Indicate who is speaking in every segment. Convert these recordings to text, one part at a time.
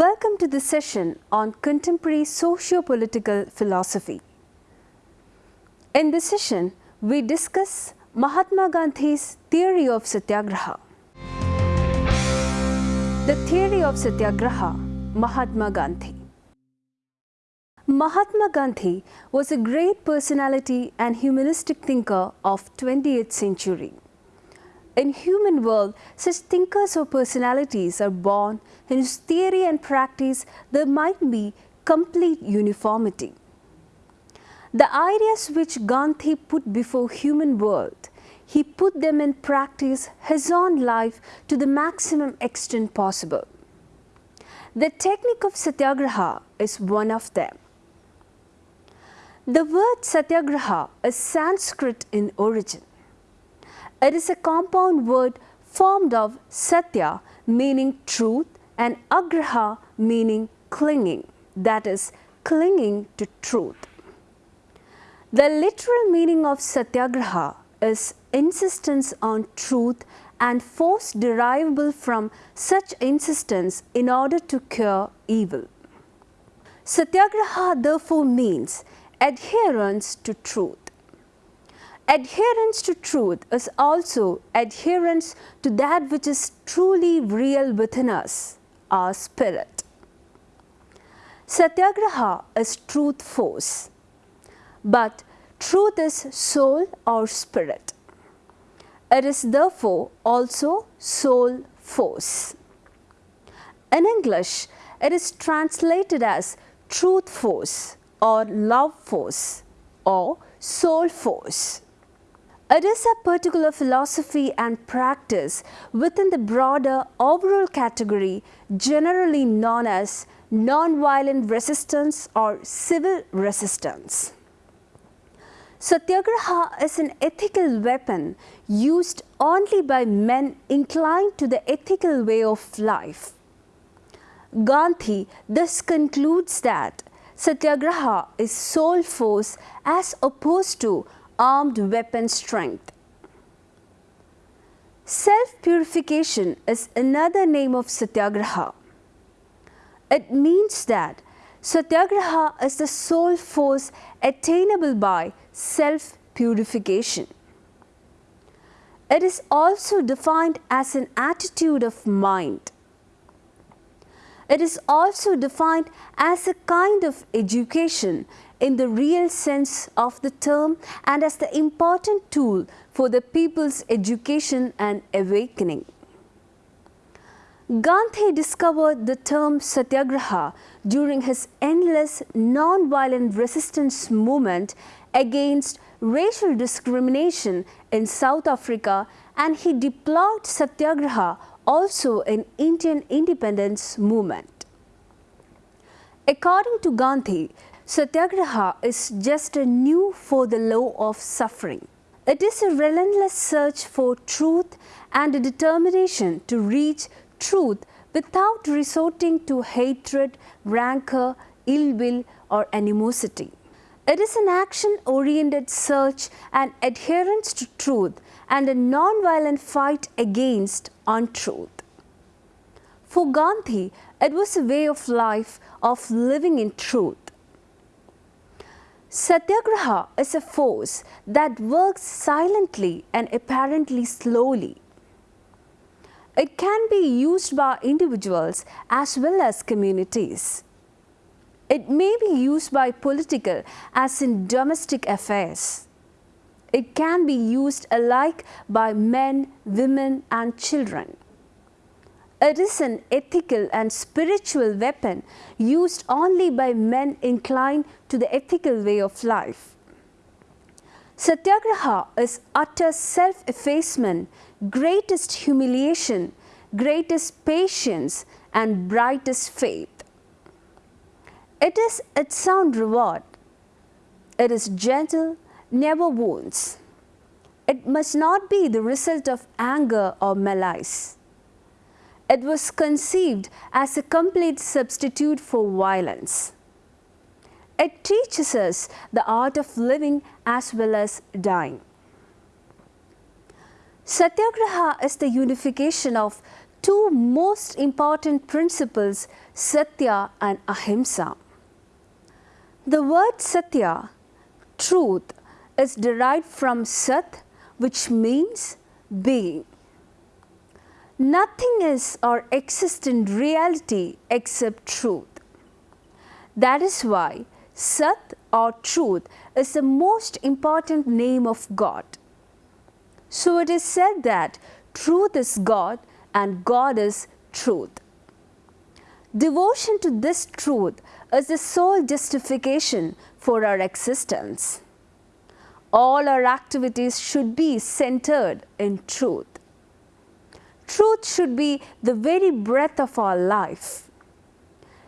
Speaker 1: Welcome to the session on contemporary socio-political philosophy. In this session, we discuss Mahatma Gandhi's theory of Satyagraha. The theory of Satyagraha, Mahatma Gandhi. Mahatma Gandhi was a great personality and humanistic thinker of 20th century. In human world, such thinkers or personalities are born in whose theory and practice there might be complete uniformity. The ideas which Gandhi put before human world, he put them in practice his own life to the maximum extent possible. The technique of Satyagraha is one of them. The word Satyagraha is Sanskrit in origin. It is a compound word formed of Satya meaning truth and Agraha meaning clinging, that is clinging to truth. The literal meaning of Satyagraha is insistence on truth and force derivable from such insistence in order to cure evil. Satyagraha therefore means adherence to truth. Adherence to truth is also adherence to that which is truly real within us, our spirit. Satyagraha is truth force, but truth is soul or spirit. It is therefore also soul force. In English, it is translated as truth force or love force or soul force. It is a particular philosophy and practice within the broader overall category generally known as non-violent resistance or civil resistance. Satyagraha is an ethical weapon used only by men inclined to the ethical way of life. Gandhi thus concludes that Satyagraha is soul force as opposed to armed weapon strength. Self-purification is another name of Satyagraha. It means that Satyagraha is the sole force attainable by self-purification. It is also defined as an attitude of mind. It is also defined as a kind of education in the real sense of the term and as the important tool for the people's education and awakening. Gandhi discovered the term Satyagraha during his endless non-violent resistance movement against racial discrimination in South Africa and he deployed Satyagraha also in Indian independence movement. According to Gandhi, Satyagraha is just a new for the law of suffering. It is a relentless search for truth and a determination to reach truth without resorting to hatred, rancor, ill will or animosity. It is an action-oriented search and adherence to truth and a non-violent fight against untruth. For Gandhi, it was a way of life of living in truth. Satyagraha is a force that works silently and apparently slowly. It can be used by individuals as well as communities. It may be used by political as in domestic affairs. It can be used alike by men, women and children. It is an ethical and spiritual weapon used only by men inclined to the ethical way of life. Satyagraha is utter self-effacement, greatest humiliation, greatest patience and brightest faith. It is its own reward. It is gentle, never wounds. It must not be the result of anger or malice. It was conceived as a complete substitute for violence. It teaches us the art of living as well as dying. Satyagraha is the unification of two most important principles Satya and Ahimsa. The word Satya, truth, is derived from Sat which means being. Nothing is or exists in reality except truth. That is why Sat or truth is the most important name of God. So it is said that truth is God and God is truth. Devotion to this truth is the sole justification for our existence. All our activities should be centered in truth. Truth should be the very breath of our life.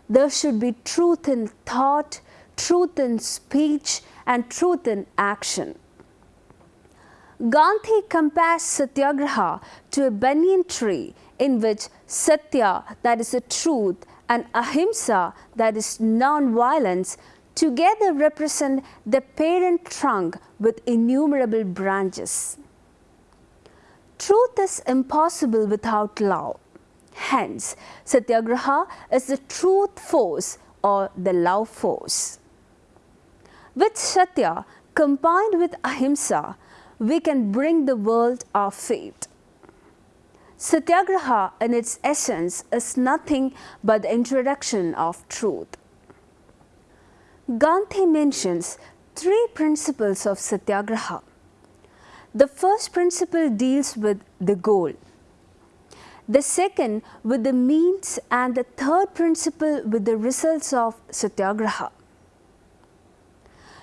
Speaker 1: There should be truth in thought, truth in speech, and truth in action. Gandhi compares satyagraha to a banyan tree in which satya, that is the truth, and ahimsa, that is non-violence, together represent the parent trunk with innumerable branches. Truth is impossible without love. Hence, Satyagraha is the truth force or the love force. With Satya combined with Ahimsa, we can bring the world our fate. Satyagraha in its essence is nothing but the introduction of truth. Gandhi mentions three principles of Satyagraha. The first principle deals with the goal. The second with the means and the third principle with the results of Satyagraha.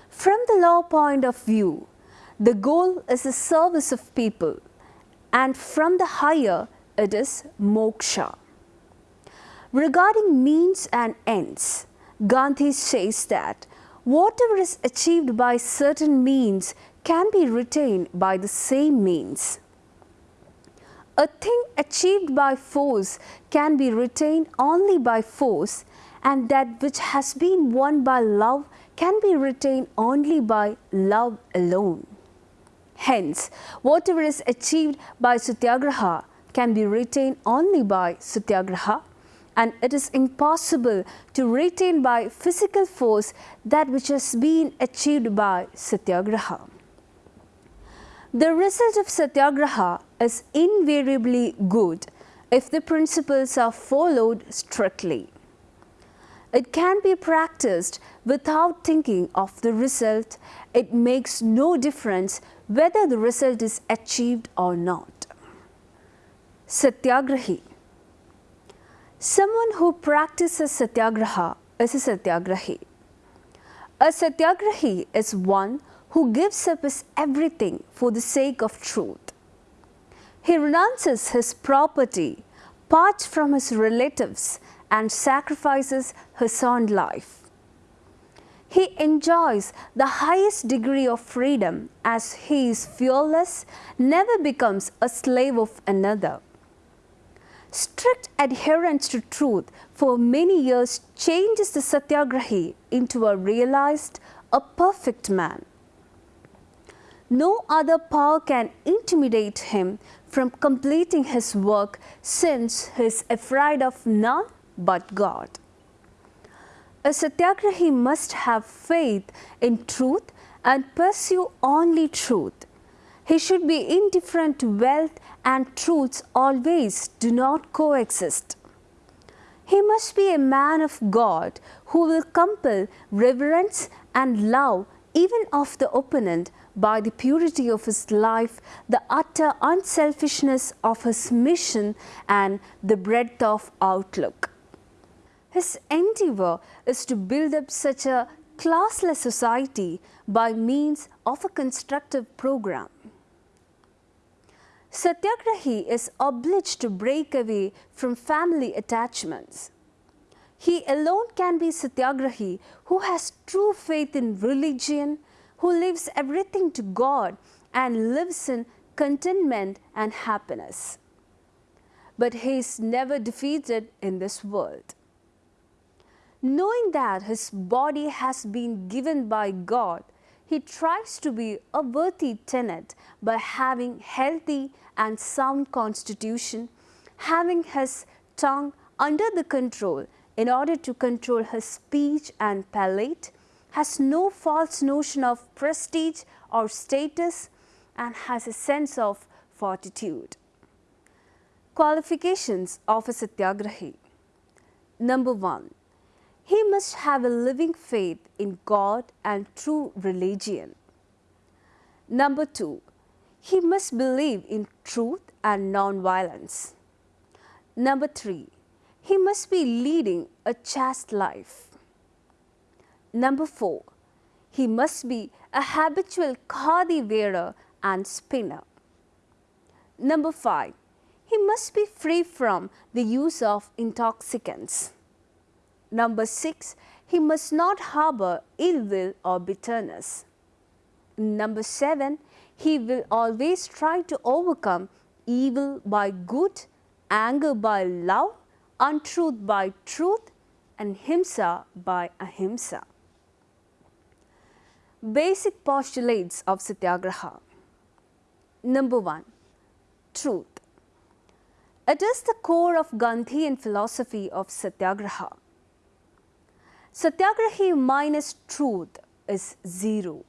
Speaker 1: From the law point of view, the goal is the service of people and from the higher it is moksha. Regarding means and ends, Gandhi says that whatever is achieved by certain means can be retained by the same means. A thing achieved by force can be retained only by force and that which has been won by love can be retained only by love alone. Hence, whatever is achieved by Satyagraha can be retained only by Satyagraha and it is impossible to retain by physical force that which has been achieved by Satyagraha. The result of Satyagraha is invariably good if the principles are followed strictly. It can be practiced without thinking of the result. It makes no difference whether the result is achieved or not. Satyagrahi Someone who practices satyagraha is a satyagrahi. A satyagrahi is one who gives up his everything for the sake of truth. He renounces his property, parts from his relatives and sacrifices his own life. He enjoys the highest degree of freedom as he is fearless, never becomes a slave of another. Strict adherence to truth for many years changes the satyagrahi into a realized, a perfect man. No other power can intimidate him from completing his work since he is afraid of none but God. A satyagrahi must have faith in truth and pursue only truth. He should be indifferent to wealth and truths always do not coexist. He must be a man of God who will compel reverence and love even of the opponent by the purity of his life, the utter unselfishness of his mission and the breadth of outlook. His endeavor is to build up such a classless society by means of a constructive program. Satyagrahi is obliged to break away from family attachments. He alone can be Satyagrahi who has true faith in religion, who leaves everything to God and lives in contentment and happiness. But he is never defeated in this world. Knowing that his body has been given by God, he tries to be a worthy tenant by having healthy and sound constitution, having his tongue under the control in order to control his speech and palate, has no false notion of prestige or status and has a sense of fortitude. Qualifications of a Satyagrahi Number 1. He must have a living faith in God and true religion. Number 2. He must believe in truth and non-violence. Number 3. He must be leading a chaste life. Number 4. He must be a habitual khadi wearer and spinner. Number 5. He must be free from the use of intoxicants. Number 6. He must not harbor ill will or bitterness. Number 7. He will always try to overcome evil by good, anger by love, untruth by truth and himsa by ahimsa. Basic postulates of Satyagraha. Number 1. Truth. It is the core of Gandhian philosophy of Satyagraha. Satyagrahi minus truth is zero.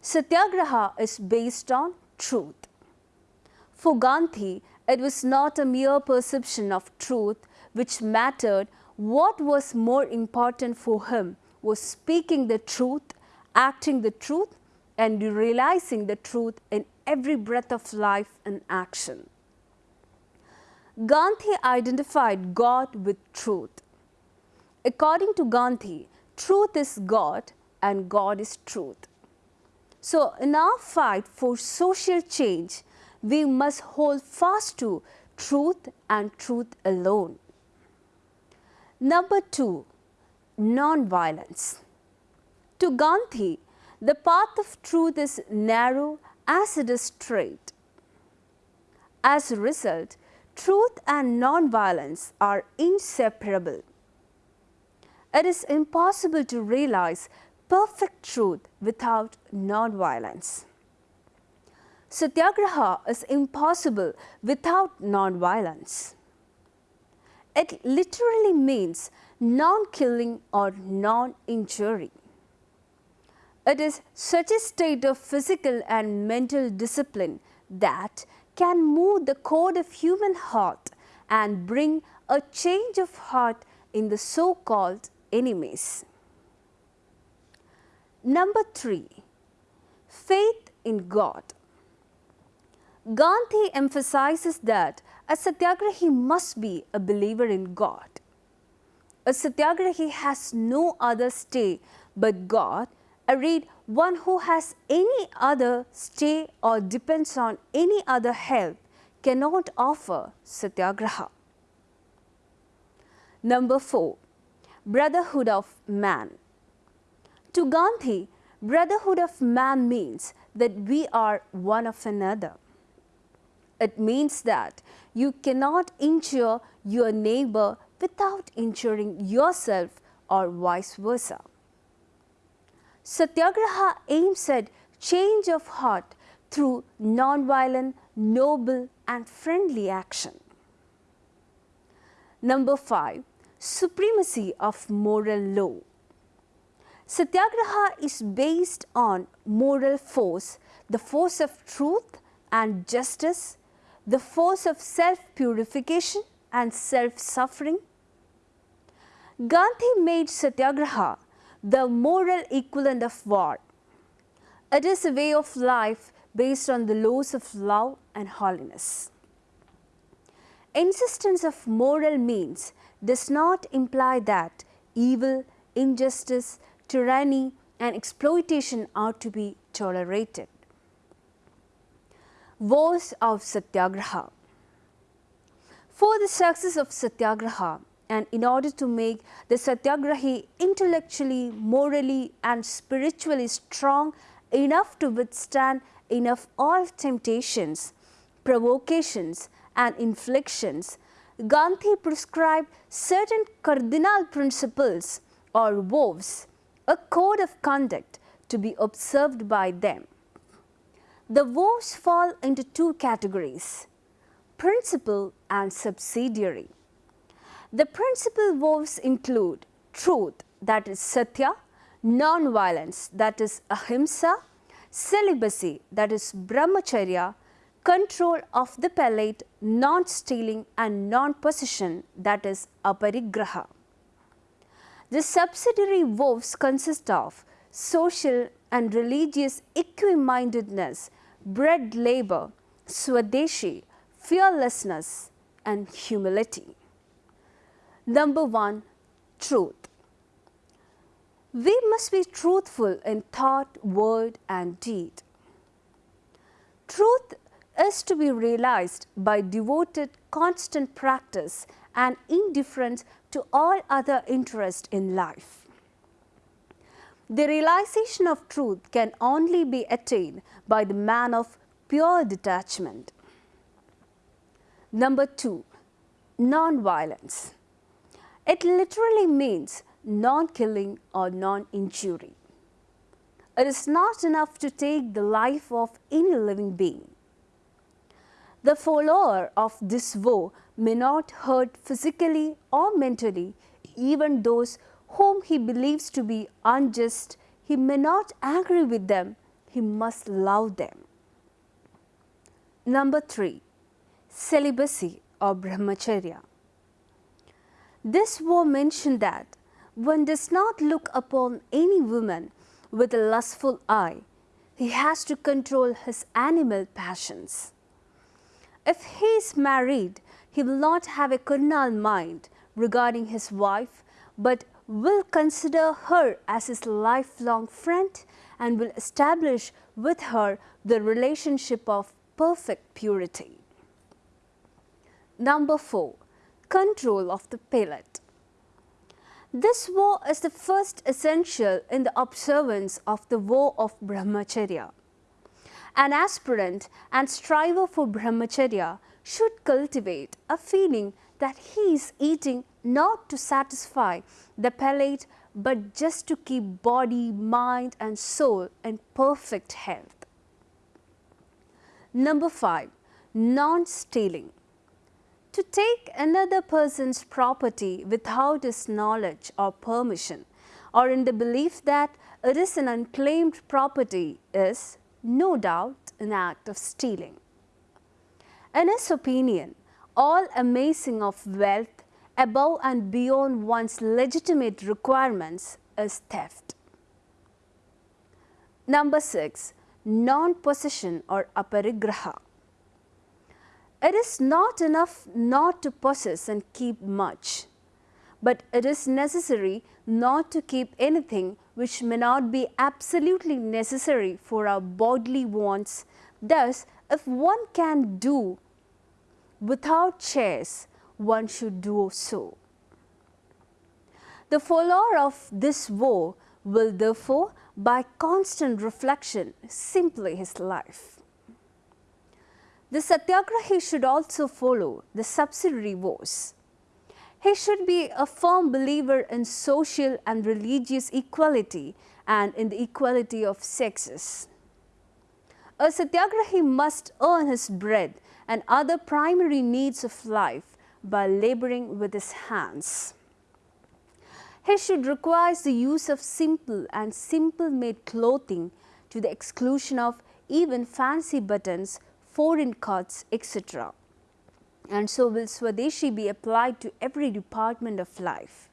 Speaker 1: Satyagraha is based on truth. For Gandhi, it was not a mere perception of truth which mattered. What was more important for him was speaking the truth, acting the truth and realizing the truth in every breath of life and action. Gandhi identified God with truth. According to Gandhi, truth is God and God is truth. So, in our fight for social change, we must hold fast to truth and truth alone. Number 2 non-violence. To Gandhi, the path of truth is narrow as it is straight. As a result, truth and non-violence are inseparable. It is impossible to realize perfect truth without non-violence. Satyagraha is impossible without non-violence. It literally means non-killing or non-injury. It is such a state of physical and mental discipline that can move the code of human heart and bring a change of heart in the so-called enemies. Number 3. Faith in God. Gandhi emphasizes that a satyagrahi must be a believer in God. A satyagrahi has no other stay but God. I read one who has any other stay or depends on any other help cannot offer satyagraha. Number 4. Brotherhood of Man To Gandhi, brotherhood of man means that we are one of another. It means that you cannot injure your neighbor without injuring yourself or vice versa. Satyagraha aims at change of heart through non-violent, noble and friendly action. Number 5. Supremacy of moral law. Satyagraha is based on moral force, the force of truth and justice, the force of self-purification and self-suffering. Gandhi made satyagraha the moral equivalent of war. It is a way of life based on the laws of love and holiness. Insistence of moral means does not imply that evil, injustice, tyranny and exploitation are to be tolerated. Voice of Satyagraha For the success of Satyagraha, and in order to make the satyagrahi intellectually, morally and spiritually strong enough to withstand enough all temptations, provocations and inflictions, Gandhi prescribed certain cardinal principles or vows, a code of conduct to be observed by them. The vows fall into two categories. principal and subsidiary. The principal vows include truth that is satya, non-violence that is ahimsa, celibacy that is brahmacharya, control of the palate, non-stealing and non-possession that is aparigraha. The subsidiary vows consist of social and religious equimindedness, bread labor, swadeshi, fearlessness and humility. Number 1. Truth. We must be truthful in thought, word and deed. Truth is to be realized by devoted constant practice and indifference to all other interest in life. The realization of truth can only be attained by the man of pure detachment. Number 2. Non-violence. It literally means non-killing or non-injury. It is not enough to take the life of any living being. The follower of this vow may not hurt physically or mentally even those whom he believes to be unjust. He may not agree with them, he must love them. Number 3. Celibacy or Brahmacharya. This vow mentioned that one does not look upon any woman with a lustful eye. He has to control his animal passions. If he is married, he will not have a carnal mind regarding his wife, but will consider her as his lifelong friend and will establish with her the relationship of perfect purity. Number 4. Control of the palate. This vow is the first essential in the observance of the vow of Brahmacharya. An aspirant and striver for Brahmacharya should cultivate a feeling that he is eating not to satisfy the palate but just to keep body, mind and soul in perfect health. Number 5. Non-stealing to take another person's property without his knowledge or permission or in the belief that it is an unclaimed property is no doubt an act of stealing. In his opinion, all amassing of wealth above and beyond one's legitimate requirements is theft. Number 6. Non-possession or aparigraha. It is not enough not to possess and keep much, but it is necessary not to keep anything which may not be absolutely necessary for our bodily wants. Thus, if one can do without chairs, one should do so. The follower of this vow will therefore, by constant reflection, simply his life. The satyagrahi should also follow the subsidiary vows. He should be a firm believer in social and religious equality and in the equality of sexes. A satyagrahi must earn his bread and other primary needs of life by laboring with his hands. He should require the use of simple and simple made clothing to the exclusion of even fancy buttons foreign cuts, etc. And so will Swadeshi be applied to every department of life.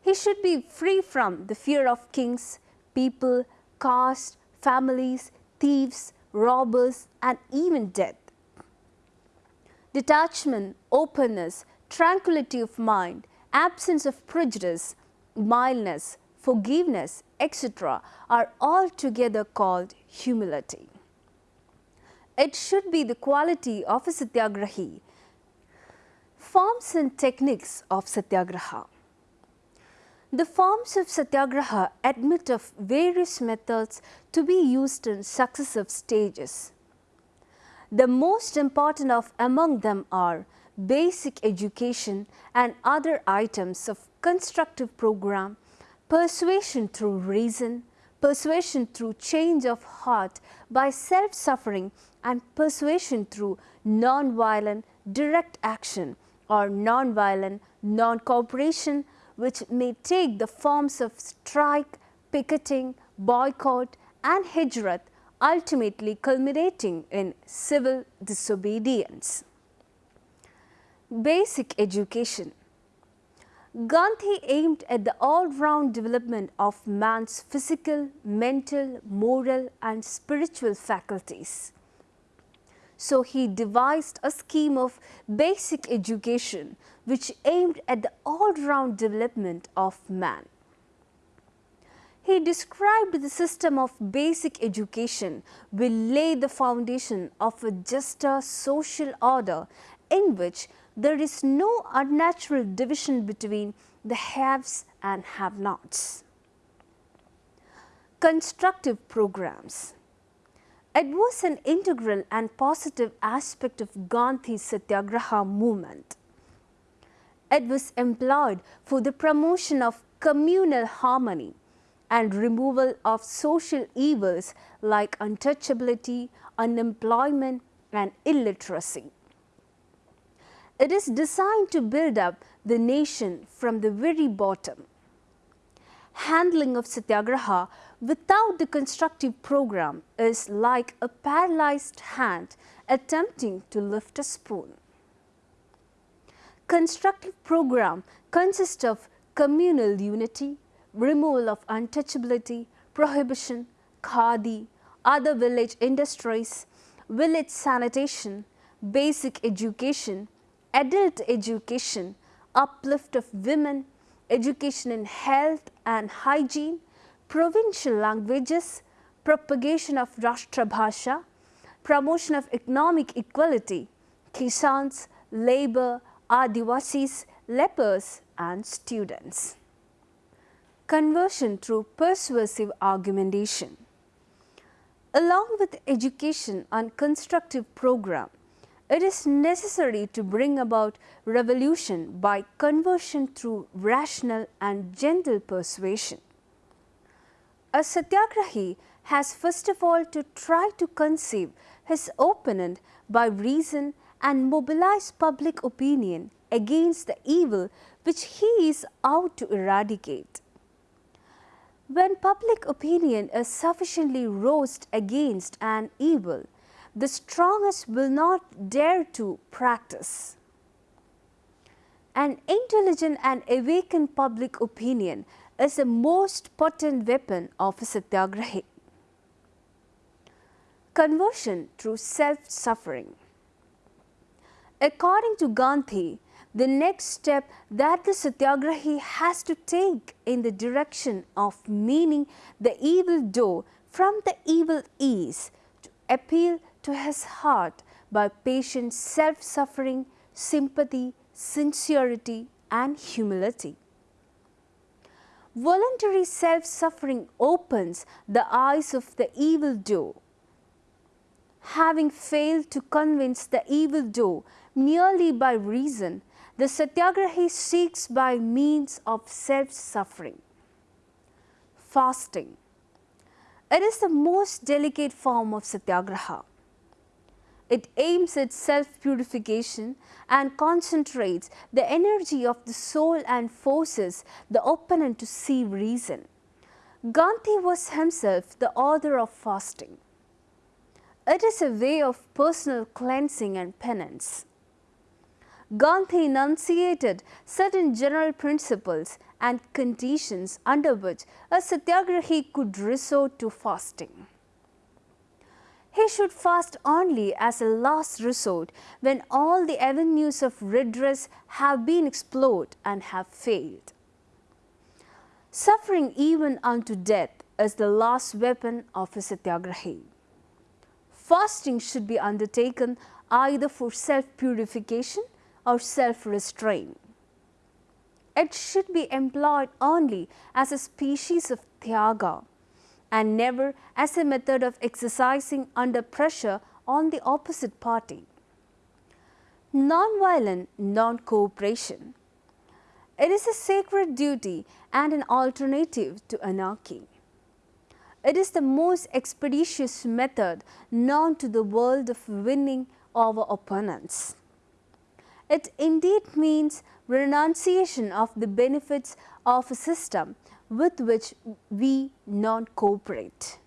Speaker 1: He should be free from the fear of kings, people, caste, families, thieves, robbers and even death. Detachment, openness, tranquility of mind, absence of prejudice, mildness, forgiveness, etc. are altogether called humility. It should be the quality of a satyagrahi. Forms and techniques of satyagraha. The forms of satyagraha admit of various methods to be used in successive stages. The most important of among them are basic education and other items of constructive program, persuasion through reason, persuasion through change of heart by self-suffering and persuasion through non-violent direct action or non-violent non-cooperation which may take the forms of strike, picketing, boycott and hijrat ultimately culminating in civil disobedience. Basic education Gandhi aimed at the all-round development of man's physical, mental, moral and spiritual faculties. So he devised a scheme of basic education which aimed at the all-round development of man. He described the system of basic education will lay the foundation of a juster social order in which there is no unnatural division between the haves and have-nots. Constructive programs it was an integral and positive aspect of Gandhi's Satyagraha movement. It was employed for the promotion of communal harmony and removal of social evils like untouchability, unemployment and illiteracy. It is designed to build up the nation from the very bottom. Handling of Satyagraha without the constructive program is like a paralyzed hand attempting to lift a spoon. Constructive program consists of communal unity, removal of untouchability, prohibition, khadi, other village industries, village sanitation, basic education, adult education, uplift of women, education in health and hygiene, provincial languages, propagation of Rashtra Bhasha, promotion of economic equality, Kisans, labor, Adivasis, lepers and students. Conversion through persuasive argumentation. Along with education and constructive program, it is necessary to bring about revolution by conversion through rational and gentle persuasion. A satyagrahi has first of all to try to conceive his opponent by reason and mobilize public opinion against the evil which he is out to eradicate. When public opinion is sufficiently roused against an evil, the strongest will not dare to practice. An intelligent and awakened public opinion is the most potent weapon of a satyagrahi. Conversion through self-suffering. According to Gandhi, the next step that the satyagrahi has to take in the direction of meaning the evil do from the evil is to appeal to his heart by patient self-suffering, sympathy, sincerity and humility. Voluntary self-suffering opens the eyes of the evildoer. Having failed to convince the evildoer merely by reason, the satyagrahi seeks by means of self-suffering. Fasting. It is the most delicate form of satyagraha. It aims at self-purification and concentrates the energy of the soul and forces the opponent to see reason. Gandhi was himself the author of fasting. It is a way of personal cleansing and penance. Gandhi enunciated certain general principles and conditions under which a satyagrahi could resort to fasting. He should fast only as a last resort when all the avenues of redress have been explored and have failed. Suffering even unto death is the last weapon of a satyagrahi. Fasting should be undertaken either for self-purification or self-restraint. It should be employed only as a species of tyaga and never as a method of exercising under pressure on the opposite party. Non-violent non-cooperation. It is a sacred duty and an alternative to anarchy. It is the most expeditious method known to the world of winning over opponents. It indeed means renunciation of the benefits of a system with which we non cooperate.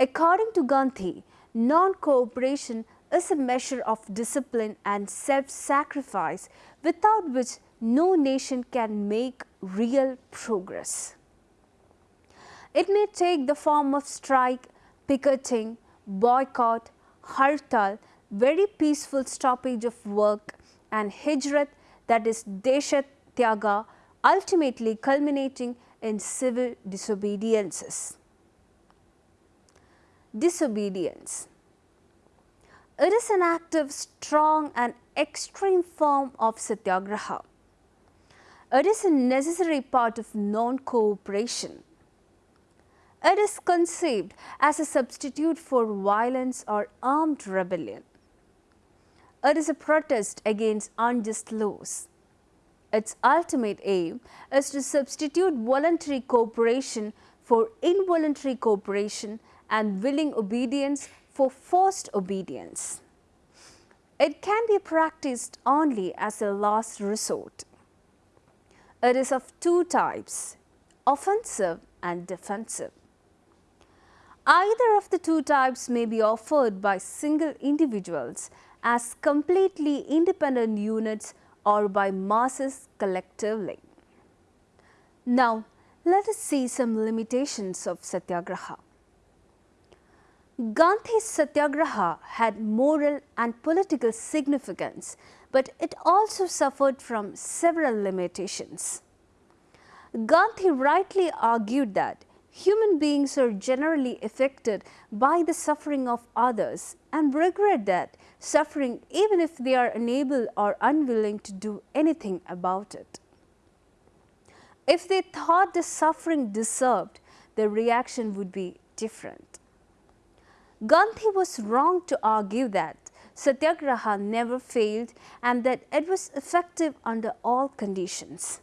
Speaker 1: According to Gandhi, non cooperation is a measure of discipline and self sacrifice without which no nation can make real progress. It may take the form of strike, picketing, boycott, hartal, very peaceful stoppage of work and hijrat that is deshat tyaga ultimately culminating in civil disobediences. Disobedience It is an active, strong and extreme form of satyagraha. It is a necessary part of non-cooperation. It is conceived as a substitute for violence or armed rebellion. It is a protest against unjust laws. Its ultimate aim is to substitute voluntary cooperation for involuntary cooperation and willing obedience for forced obedience. It can be practiced only as a last resort. It is of two types, offensive and defensive. Either of the two types may be offered by single individuals as completely independent units or by masses collectively. Now, let us see some limitations of satyagraha. Gandhi's satyagraha had moral and political significance, but it also suffered from several limitations. Gandhi rightly argued that human beings are generally affected by the suffering of others and regret that suffering even if they are unable or unwilling to do anything about it. If they thought the suffering deserved, their reaction would be different. Gandhi was wrong to argue that Satyagraha never failed and that it was effective under all conditions.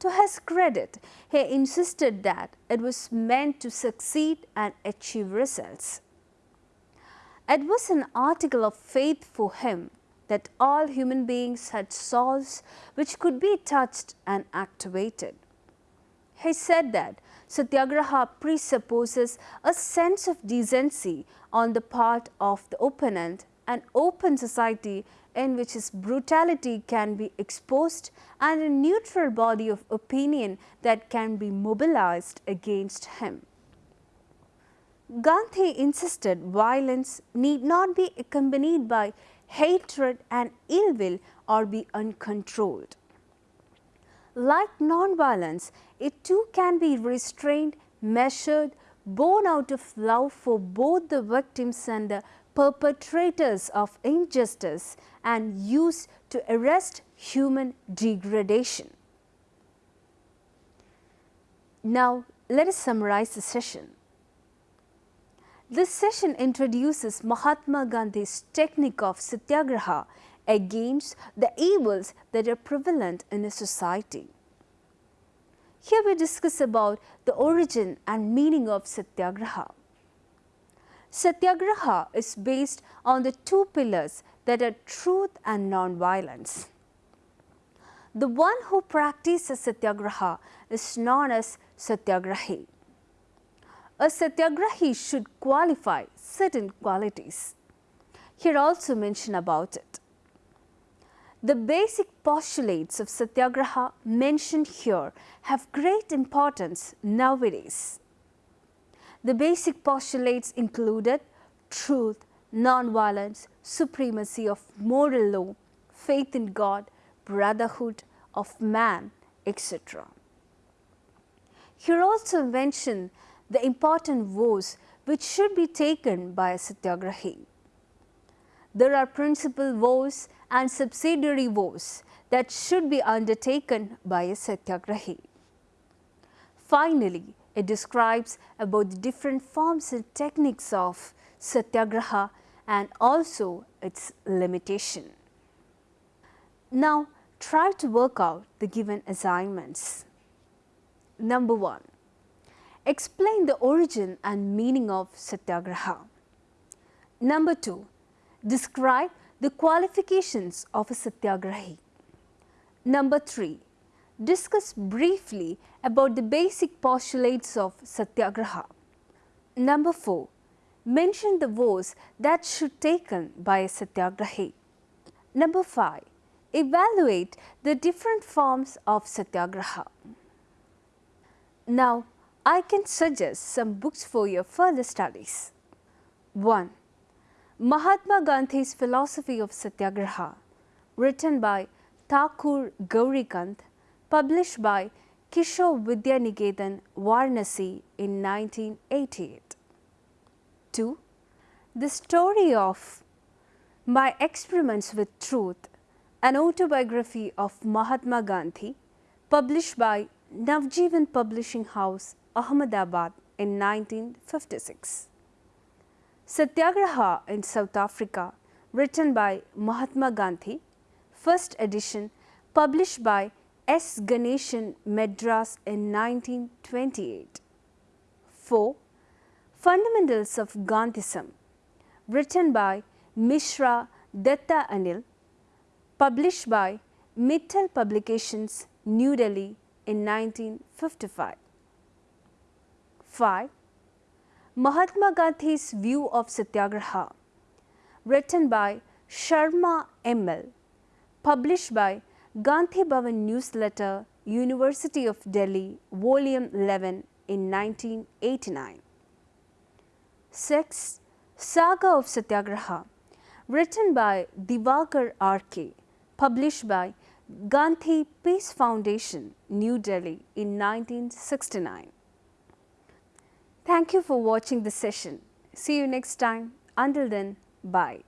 Speaker 1: To his credit, he insisted that it was meant to succeed and achieve results. It was an article of faith for him that all human beings had souls which could be touched and activated. He said that Satyagraha presupposes a sense of decency on the part of the opponent, an open society in which his brutality can be exposed and a neutral body of opinion that can be mobilized against him. Gandhi insisted violence need not be accompanied by hatred and ill will or be uncontrolled. Like non-violence, it too can be restrained, measured, born out of love for both the victims and the perpetrators of injustice and used to arrest human degradation. Now, let us summarize the session. This session introduces Mahatma Gandhi's technique of satyagraha against the evils that are prevalent in a society. Here we discuss about the origin and meaning of satyagraha. Satyagraha is based on the two pillars that are truth and non-violence. The one who practices satyagraha is known as satyagrahi. A satyagrahi should qualify certain qualities. Here also mention about it. The basic postulates of satyagraha mentioned here have great importance nowadays. The basic postulates included truth, non-violence, supremacy of moral law, faith in God, brotherhood of man, etc. Here also mentioned the important vows which should be taken by a satyagrahi. There are principal vows and subsidiary vows that should be undertaken by a satyagrahi. Finally, it describes about the different forms and techniques of satyagraha and also its limitation. Now, try to work out the given assignments. Number 1. Explain the origin and meaning of satyagraha. Number 2. Describe the qualifications of a satyagrahi. Number 3. Discuss briefly about the basic postulates of satyagraha. Number 4. Mention the vows that should taken by a satyagrahi. Number 5. Evaluate the different forms of satyagraha. Now, I can suggest some books for your further studies. 1. Mahatma Gandhi's Philosophy of Satyagraha, written by Thakur Gaurikant, published by Kishore Vidyaniketan, Varanasi in 1988. 2. The story of My Experiments with Truth, an autobiography of Mahatma Gandhi, published by Navjeevan Publishing House, Ahmedabad in 1956. Satyagraha in South Africa, written by Mahatma Gandhi, first edition, published by S. Ganeshan, Madras in 1928. 4. Fundamentals of Gandhism, written by Mishra Datta Anil, published by Mittal Publications, New Delhi in 1955. 5. Mahatma Gandhi's View of Satyagraha, written by Sharma M.L., published by Gandhi Bhavan Newsletter, University of Delhi, Volume 11 in 1989. 6. Saga of Satyagraha, written by Divakar R.K., published by Gandhi Peace Foundation, New Delhi in 1969. Thank you for watching this session. See you next time. Until then, bye.